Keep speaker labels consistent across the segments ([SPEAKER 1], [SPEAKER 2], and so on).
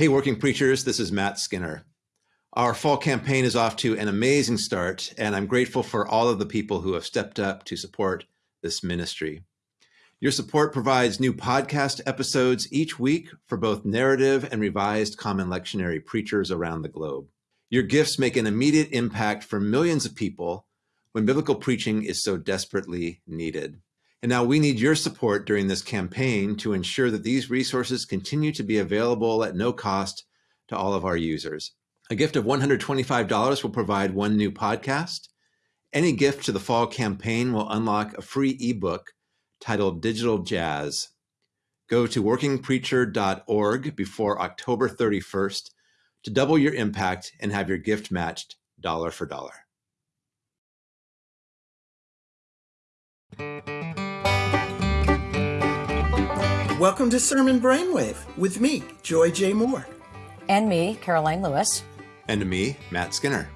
[SPEAKER 1] Hey, working preachers, this is Matt Skinner. Our fall campaign is off to an amazing start, and I'm grateful for all of the people who have stepped up to support this ministry. Your support provides new podcast episodes each week for both narrative and revised common lectionary preachers around the globe. Your gifts make an immediate impact for millions of people when biblical preaching is so desperately needed. And now we need your support during this campaign to ensure that these resources continue to be available at no cost to all of our users. A gift of $125 will provide one new podcast. Any gift to the fall campaign will unlock a free ebook titled Digital Jazz. Go to workingpreacher.org before October 31st to double your impact and have your gift matched dollar for dollar.
[SPEAKER 2] Welcome to Sermon Brainwave with me, Joy J. Moore.
[SPEAKER 3] And me, Karoline Lewis.
[SPEAKER 1] And me, Matt Skinner.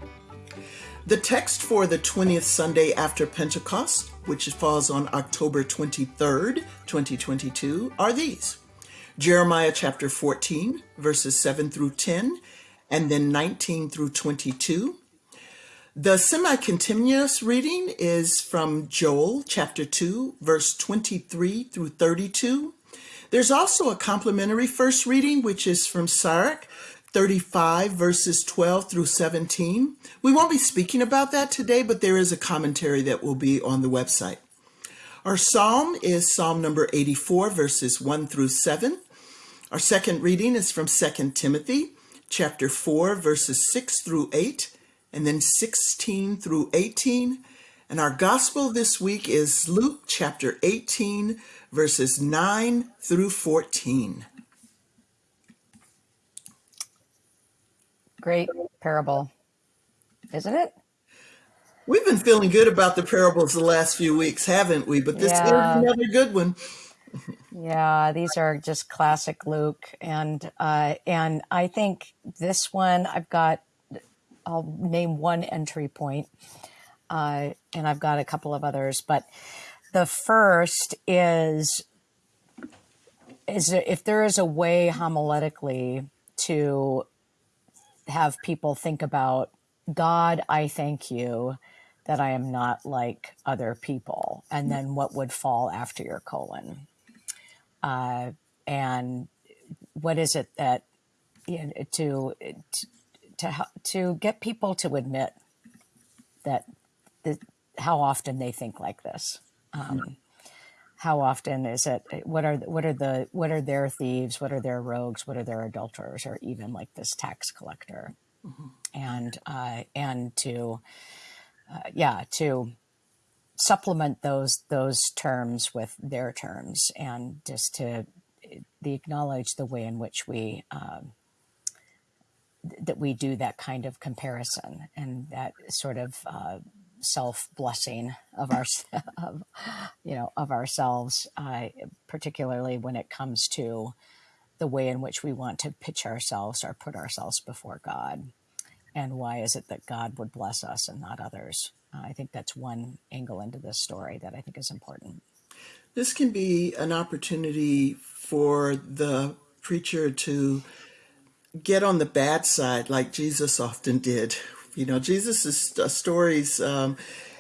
[SPEAKER 2] The text for the 20th Sunday after Pentecost, which falls on October 23rd, 2022, are these Jeremiah chapter 14, verses 7 through 10, and then 19 through 22. The semi continuous reading is from Joel chapter 2, verse 23 through 32. There's also a complementary first reading, which is from Sirach 35, verses 12 through 17. We won't be speaking about that today, but there is a commentary that will be on the website. Our psalm is Psalm number 84, verses 1 through 7. Our second reading is from 2 Timothy chapter 4, verses 6 through 8, and then 16 through 18. And our gospel this week is Luke chapter 18, verses 9 through 14.
[SPEAKER 3] Great parable, isn't it?
[SPEAKER 2] We've been feeling good about the parables the last few weeks, haven't we? But this yeah. is another good one.
[SPEAKER 3] yeah, these are just classic Luke, and uh, and I think this one I've got. I'll name one entry point, uh, and I've got a couple of others, but the first is is if there is a way homiletically to have people think about God, I thank you that I am not like other people, and then what would fall after your colon, uh, and what is it that you know, to to to get people to admit that the, how often they think like this. Um, how often is it? What are what are the what are their thieves? What are their rogues? What are their adulterers? Or even like this tax collector, mm-hmm. and uh, and to uh, yeah to supplement those those terms with their terms and just to the acknowledge the way in which we um, that we do that kind of comparison and that sort of uh, self blessing of our, of, you know, of ourselves, uh, particularly when it comes to the way in which we want to pitch ourselves or put ourselves before God. And why is it that God would bless us and not others? Uh, I think that's one angle into this story that I think is important.
[SPEAKER 2] This can be an opportunity for the preacher to get on the bad side like Jesus often did you know, Jesus' uh, stories, um,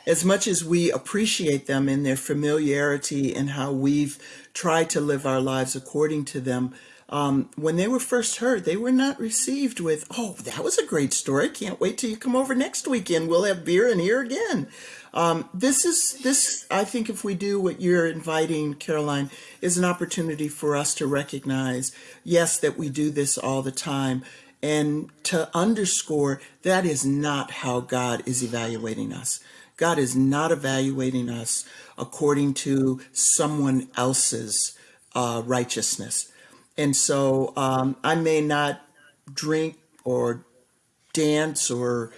[SPEAKER 2] as much as we appreciate them in their familiarity and how we've tried to live our lives according to them, um, when they were first heard, they were not received with, oh, that was a great story. Can't wait till you come over next weekend. We'll have beer and hear again. Um, this is, this, I think if we do what you're inviting, Karoline, is an opportunity for us to recognize, yes, that we do this all the time and to underscore that is not how God is evaluating us. God is not evaluating us according to someone else's uh, righteousness. And so um, I may not drink or dance or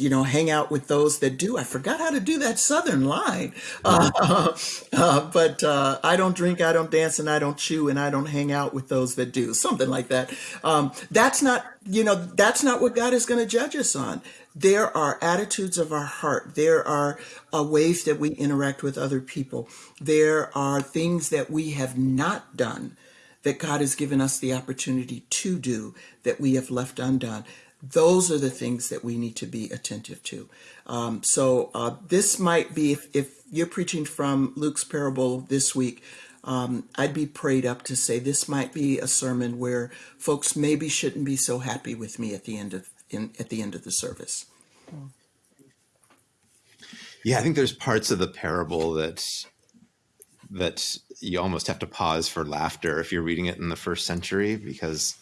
[SPEAKER 2] you know, hang out with those that do. I forgot how to do that Southern line. Uh, uh, but uh, I don't drink, I don't dance, and I don't chew, and I don't hang out with those that do. Something like that. Um, that's not, you know, that's not what God is going to judge us on. There are attitudes of our heart. There are uh, ways that we interact with other people. There are things that we have not done that God has given us the opportunity to do that we have left undone. Those are the things that we need to be attentive to. Um, so uh, this might be, if, if you're preaching from Luke's parable this week, um, I'd be prayed up to say this might be a sermon where folks maybe shouldn't be so happy with me at the end of in, at the end of the service.
[SPEAKER 1] Yeah, I think there's parts of the parable that that you almost have to pause for laughter if you're reading it in the first century because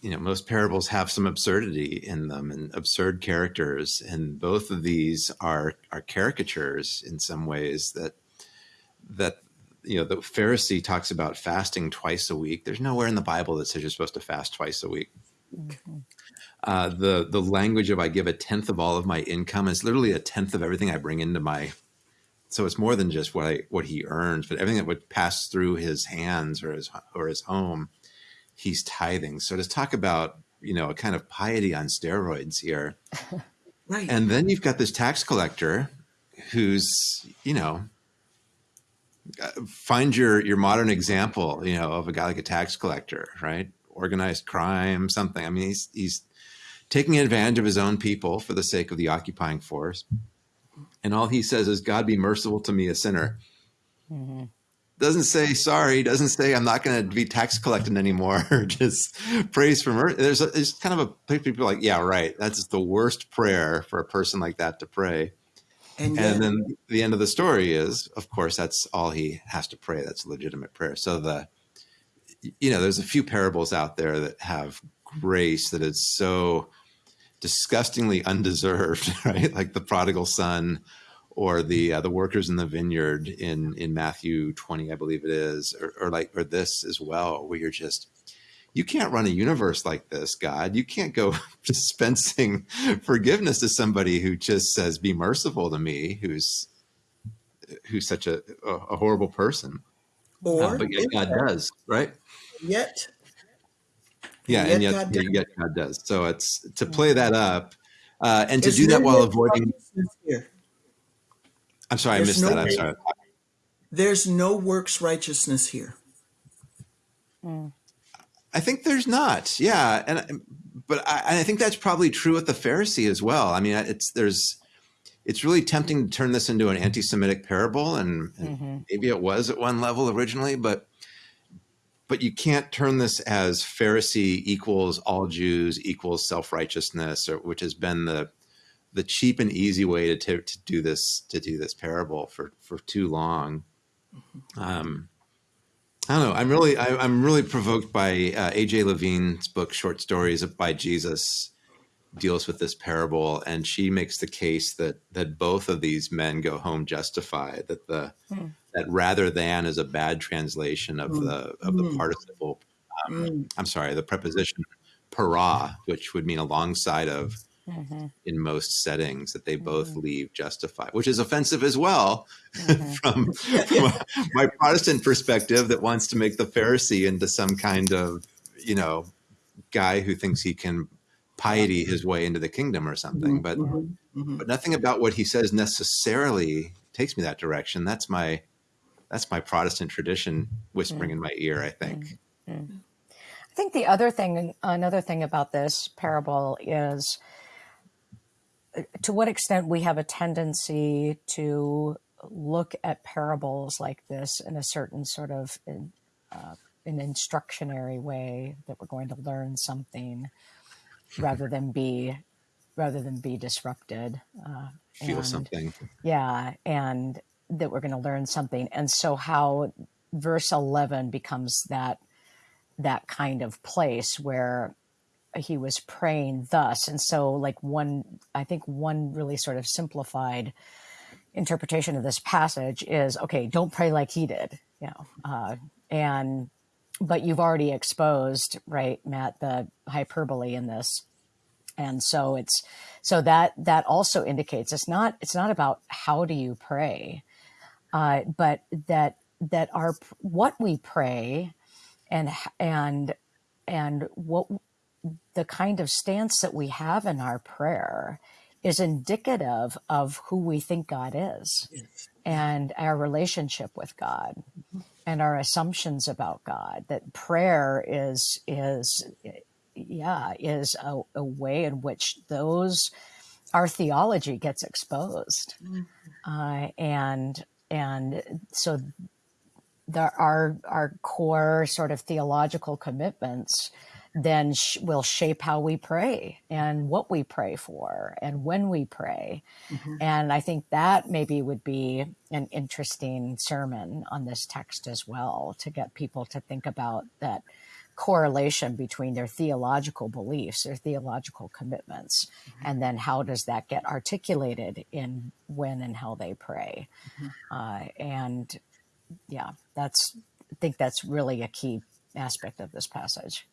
[SPEAKER 1] you know most parables have some absurdity in them and absurd characters and both of these are are caricatures in some ways that that you know the pharisee talks about fasting twice a week. There's nowhere in the bible that says you're supposed to fast twice a week. Mm-hmm. uh, the the language of i give a tenth of all of my income is literally a tenth of everything i bring into my so it's more than just what I, what he earns but everything that would pass through his hands or his or his home he's tithing. So to talk about, you know, a kind of piety on steroids here. right. And then you've got this tax collector who's, you know, uh, find your your modern example, you know, of a guy like a tax collector, right? Organized crime, something. I mean, he's he's taking advantage of his own people for the sake of the occupying force. And all he says is, God be merciful to me, a sinner. Mm-hmm doesn't say sorry, doesn't say I'm not going to be tax collecting anymore. just prays for mercy. There's, a, there's kind of a people like, yeah, right. That's the worst prayer for a person like that to pray. And, and then the end of the story is, of course, that's all he has to pray. That's a legitimate prayer. So the, you know, there's a few parables out there that have grace that is so disgustingly undeserved, right? Like the prodigal son or the uh, the workers in the vineyard in in Matthew 20 I believe it is or, or, like or this as well where you're just you can't run a universe like this God. You can't go dispensing forgiveness to somebody who just says be merciful to me who's who's such a a, a horrible person. Or uh, but yet God does right?
[SPEAKER 2] Yet
[SPEAKER 1] yeah and yet, and yet, God, yet God does. So it's to play that up uh, and to do that while avoiding here I'm sorry, There's I missed no, that. I'm sorry.
[SPEAKER 2] There's no works righteousness here.
[SPEAKER 1] I think there's not. Yeah, and but I, I, think that's probably true with the Pharisee as well. I mean, it's there's it's really tempting to turn this into an anti-Semitic parable, and, and mm-hmm. maybe it was at one level originally, but but you can't turn this as Pharisee equals all Jews equals self righteousness, or which has been the the cheap and easy way to, to do this to do this parable for for too long. Um, I don't know. I'm really I, am really provoked by uh, AJ Levine's book, Short Stories by Jesus, deals with this parable, and she makes the case that that both of these men go home justified. That the hmm. that rather than is a bad translation of hmm. the of the hmm. participle. Um, hmm. I'm sorry, the preposition para, which would mean alongside of mm-hmm. in most settings that they both mm-hmm. leave justified, which is offensive as well mm-hmm. from, from my Protestant perspective that wants to make the Pharisee into some kind of, you know, guy who thinks he can piety his way into the kingdom or something. But mm-hmm. Mm-hmm. but nothing about what he says necessarily takes me that direction. That's my that's my Protestant tradition whispering in my ear, I think.
[SPEAKER 3] I think the other thing, another thing about this parable is to what extent we have a tendency to look at parables like this in a certain sort of uh, an instructionary way that we're going to learn something rather than be rather than be disrupted
[SPEAKER 1] uh, feel and, something.
[SPEAKER 3] Yeah and that we're going to learn something. And so how verse 11 becomes that that kind of place where he was praying thus. And so, like, one, I think one really sort of simplified interpretation of this passage is okay, don't pray like he did, you know, uh, and, but you've already exposed, right, Matt, the hyperbole in this. And so it's, so that, that also indicates it's not, it's not about how do you pray, uh, but that, that our, what we pray and, and, and what the kind of stance that we have in our prayer is indicative of who we think God is and our relationship with God. and our assumptions about God. That prayer is is yeah is a, a way in which those our theology gets exposed, mm-hmm. uh, and and so there are our core sort of theological commitments then sh- will shape how we pray and what we pray for and when we pray. Mm-hmm. And I think that maybe would be an interesting sermon on this text as well to get people to think about that correlation between their theological beliefs, their theological commitments, mm-hmm. and then how does that get articulated in when and how they pray. Mm-hmm. Uh, and yeah, that's I think that's really a key aspect of this passage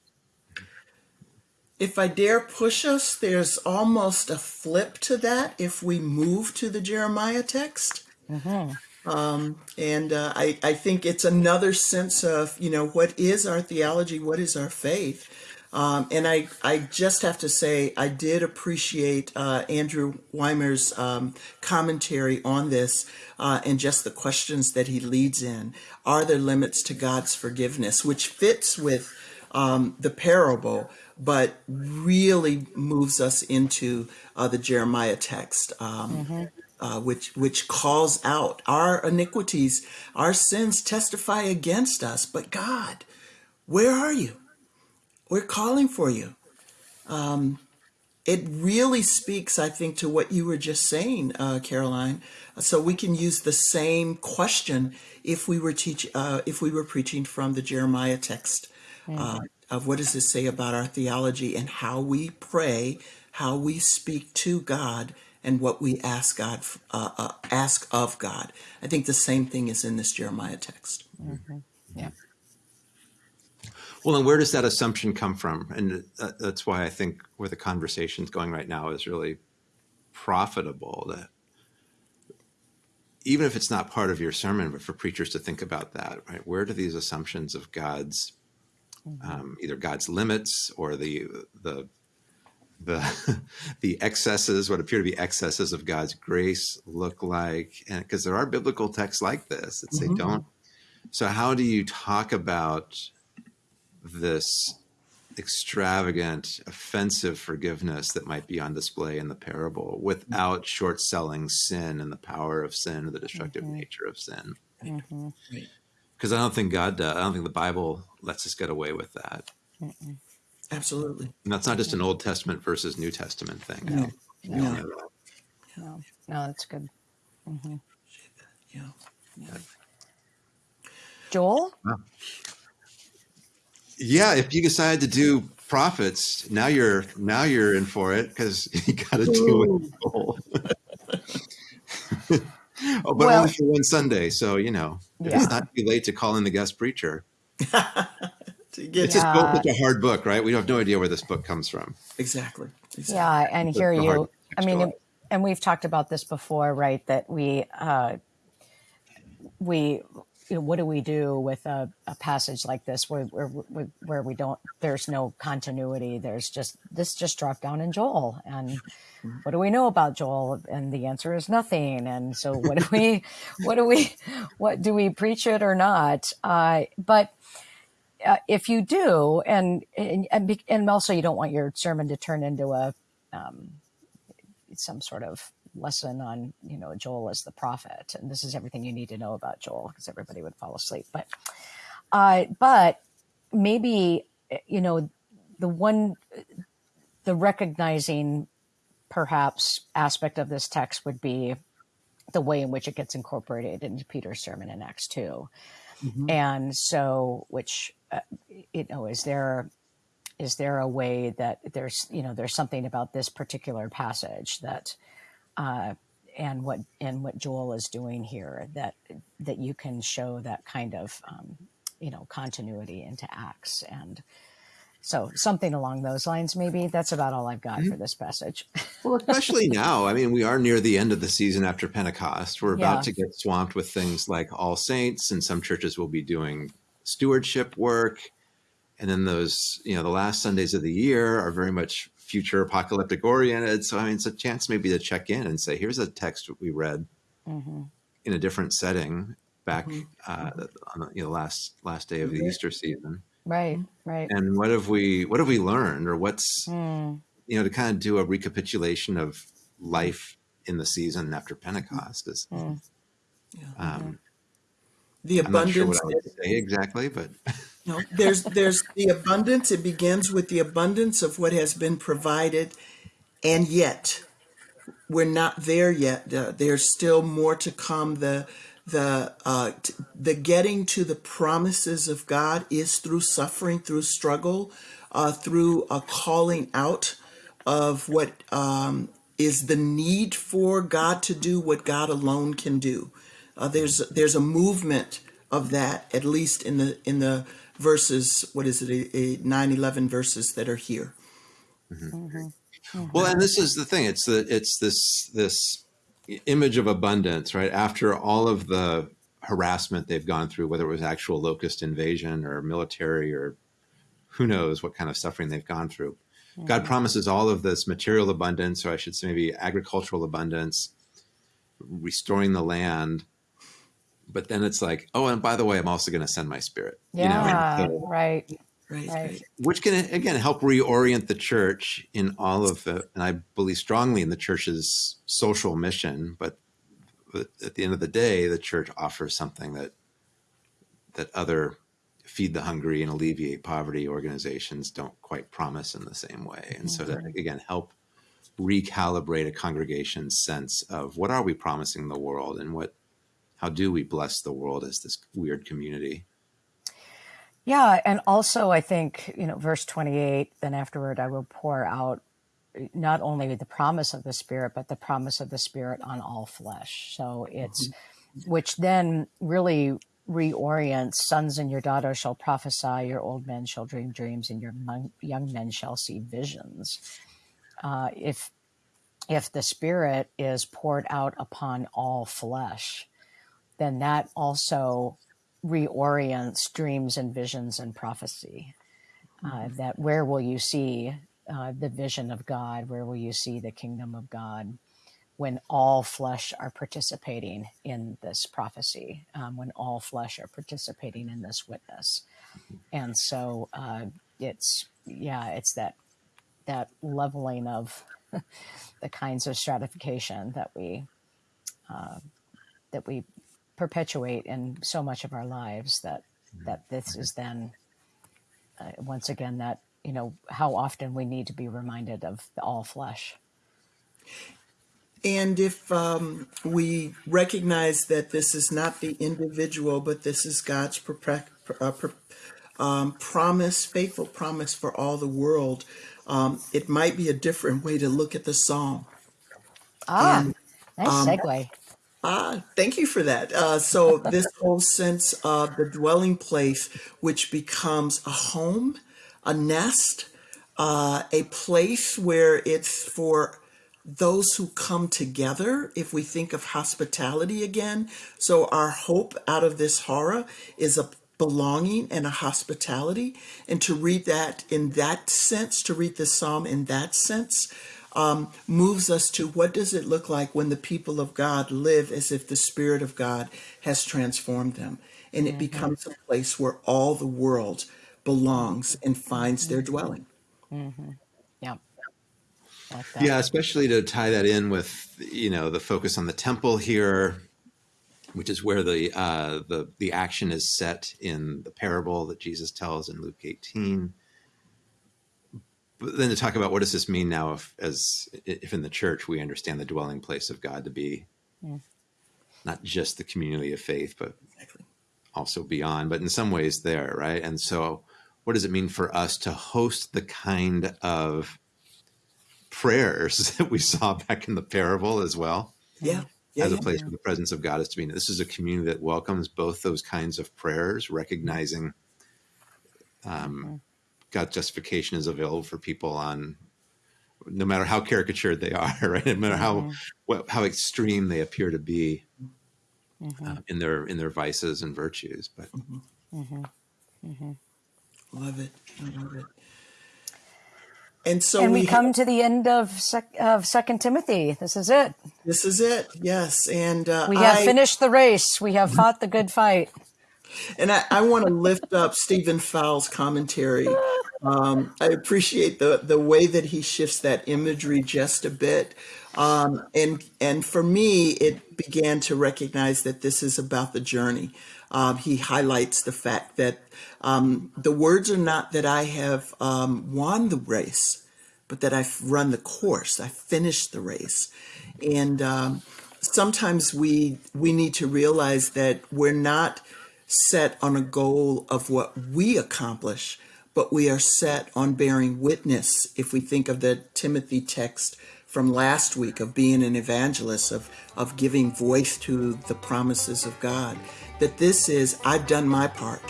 [SPEAKER 2] if I dare push us, there's almost a flip to that if we move to the Jeremiah text. Mm-hmm. Um, and uh, I, I think it's another sense of, you know, what is our theology? What is our faith? Um, and I, I just have to say, I did appreciate uh, Andrew Weimer's um, commentary on this uh, and just the questions that he leads in. Are there limits to God's forgiveness? Which fits with um, the parable, but really moves us into uh, the Jeremiah text, um, mm-hmm. uh, which which calls out our iniquities, our sins testify against us. But God, where are you? We're calling for you. Um, it really speaks, I think, to what you were just saying, uh, Karoline. So we can use the same question if we were teach uh, if we were preaching from the Jeremiah text. Mm-hmm of what does this say about our theology and how we pray, how we speak to God, and what we ask God uh, uh, ask of God. I think the same thing is in this Jeremiah text.
[SPEAKER 3] Mm-hmm. Yeah.
[SPEAKER 1] Well, and where does that assumption come from? And uh, that's why I think where the conversation's going right now is really profitable. That even if it's not part of your sermon, but for preachers to think about that, right? Where do these assumptions of God's. Um, either God's limits or the the the the excesses, what appear to be excesses of God's grace, look like, and because there are biblical texts like this that say mm-hmm. don't. So, how do you talk about this extravagant, offensive forgiveness that might be on display in the parable without short selling sin and the power of sin or the destructive mm-hmm. nature of sin? Mm-hmm because I don't think God does. I don't think the Bible lets us get away with that.
[SPEAKER 2] Mm-mm. Absolutely.
[SPEAKER 1] And that's not just an Old Testament versus New Testament thing.
[SPEAKER 3] No, no, no, no, no that's good. Mm-hmm.
[SPEAKER 2] Yeah. yeah.
[SPEAKER 3] Joel?
[SPEAKER 1] Yeah, if you decide to do prophets, now you're now you're in for it because you got to do it. oh, but well, only for one Sunday, so you know yeah. it's not too late to call in the guest preacher. it's just built such a hard book, right? We have no idea where this book comes from.
[SPEAKER 2] Exactly. exactly.
[SPEAKER 3] Yeah, and here you. I mean, and we've talked about this before, right? That we uh, we you know, what do we do with a, a passage like this where, where, where we don't there's no continuity there's just this just dropped down in joel and mm-hmm. what do we know about joel and the answer is nothing and so what do we what do we what do we preach it or not uh, but uh, if you do and, and and also you don't want your sermon to turn into a um, some sort of lesson on you know Joel as the prophet, and this is everything you need to know about Joel because everybody would fall asleep. But uh, but maybe you know the one the recognizing perhaps aspect of this text would be the way in which it gets incorporated into Peter's sermon in Acts 2. Mm-hmm. And so, which, uh, you know, is there, is there a way that there's, you know, there's something about this particular passage that uh, and what and what Joel is doing here that that you can show that kind of um, you know continuity into Acts and so something along those lines maybe that's about all I've got mm-hmm. for this passage.
[SPEAKER 1] well, especially now, I mean, we are near the end of the season after Pentecost. We're about yeah. to get swamped with things like All Saints, and some churches will be doing stewardship work. And then those, you know, the last Sundays of the year are very much future apocalyptic oriented. So I mean, it's a chance maybe to check in and say, here's a text we read mm-hmm. in a different setting back uh, on the you know, last last day of the Easter season.
[SPEAKER 3] Right, right.
[SPEAKER 1] And what have we what have we learned, or what's
[SPEAKER 3] Mm,
[SPEAKER 1] you know to kind of do a recapitulation of life in the season after Pentecost is.
[SPEAKER 3] mm.
[SPEAKER 2] Yeah.
[SPEAKER 1] Um,
[SPEAKER 2] The
[SPEAKER 1] I'm not sure
[SPEAKER 2] abundance.
[SPEAKER 1] what I would say exactly, but
[SPEAKER 2] No, there's there's the abundance. It begins with the abundance of what has been provided, and yet we're not there yet. Uh, there's still more to come. The the uh, the getting to the promises of God is through suffering, through struggle, uh, through a calling out of what um, is the need for God to do what God alone can do. Uh, there's there's a movement of that at least in the in the verses what is it a, a 9 11 verses that are here mm-hmm.
[SPEAKER 1] Well, mm-hmm. and this is the thing. It's the it's this this image of abundance, right? After all of the harassment they've gone through, whether it was actual locust invasion or military or who knows what kind of suffering they've gone through. God mm-hmm. promises all of this material abundance, or I should say maybe agricultural abundance, restoring the land. But then it's like, oh, and by the way, I'm also going to send my spirit. You know, and
[SPEAKER 3] Yeah,
[SPEAKER 1] so-
[SPEAKER 3] right.
[SPEAKER 2] right
[SPEAKER 3] Right.
[SPEAKER 2] right
[SPEAKER 1] which can again help reorient the church in all of the and i believe strongly in the church's social mission but but at the end of the day the church offers something that that other feed the hungry and alleviate poverty organizations don't quite promise in the same way and so that mm-hmm. again help recalibrate a congregation's sense of what are we promising the world and what how do we bless the world as this weird community
[SPEAKER 3] Yeah, and also I think, you know, verse 28, then afterward I will pour out not only the promise of the Spirit, but the promise of the Spirit on all flesh. So it's, which then really reorients sons and your daughters shall prophesy, your old men shall dream dreams, and your young men shall see visions. Uh, if if the Spirit is poured out upon all flesh, then that also reorients dreams and visions and prophecy. Uh, that where will you see uh, the vision of God? Where will you see the kingdom of God? When all flesh are participating in this prophecy, um, when all flesh are participating in this witness, and so uh, it's yeah, it's that that leveling of the kinds of stratification that we that we perpetuate in so much of our lives that that this is then uh, once again that you know how often we need to be reminded of the all flesh.
[SPEAKER 2] And if um, we recognize that this is not the individual, but this is God's propre- uh, pro- um, promise, faithful promise for all the world, um, it might be a different way to look at the psalm.
[SPEAKER 3] ah
[SPEAKER 2] And
[SPEAKER 3] nice
[SPEAKER 2] um,
[SPEAKER 3] segue
[SPEAKER 2] Ah, thank you for that. Uh, so this whole sense of the dwelling place, which becomes a home, a nest, uh, a place where it's for those who come together. If we think of hospitality again, so our hope out of this horror is a belonging and a hospitality, and to read that in that sense, to read the psalm in that sense um, moves us to what does it look like when the people of God live as if the Spirit of God has transformed them. And it becomes a place where all the world belongs and finds their dwelling.
[SPEAKER 3] yeah like
[SPEAKER 1] Yeah, especially to tie that in with you know the focus on the temple here, which is where the uh, the the action is set in the parable that Jesus tells in Luke 18. But then to talk about what does this mean now if as if in the church we understand the dwelling place of God to be not just the community of faith, but
[SPEAKER 2] Exactly.
[SPEAKER 1] also beyond, but in some ways there, right? And so, what does it mean for us to host the kind of prayers that we saw back in the parable as well,
[SPEAKER 2] Yeah. Yeah.
[SPEAKER 1] as a
[SPEAKER 2] yeah.
[SPEAKER 1] place where the presence of God is to be? This is a community that welcomes both those kinds of prayers, recognizing um, God's justification is available for people on no matter how caricatured they are, right? No matter how mm-hmm. what, how extreme they appear to be mm-hmm. uh, in their in their vices and virtues, but mm-hmm.
[SPEAKER 2] Love it. I love it. and so
[SPEAKER 3] and we,
[SPEAKER 2] we
[SPEAKER 3] come to the end of sec- of Second Timothy. This is it.
[SPEAKER 2] this is it. Yes, and uh,
[SPEAKER 3] We have
[SPEAKER 2] I
[SPEAKER 3] finished the race. We have fought the good fight.
[SPEAKER 2] And I, I want to lift up Stephen Fowl's commentary. Um, I appreciate the the way that he shifts that imagery just a bit. Um, and and for me, it began to recognize that this is about the journey. Um, he highlights the fact that um, the words are not that I have um, won the race, but that I've run the course. I finished the race, and um, sometimes we we need to realize that we're not set on a goal of what we accomplish, but we are set on bearing witness. If we think of the Timothy text from last week of being an evangelist, of, of giving voice to the promises of God, that this is, I've done my part.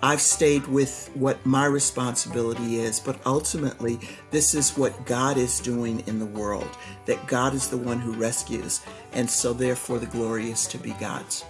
[SPEAKER 2] I've stayed with what my responsibility is, but ultimately, this is what God is doing in the world, that God is the one who rescues. And so, therefore, the glory is to be God's.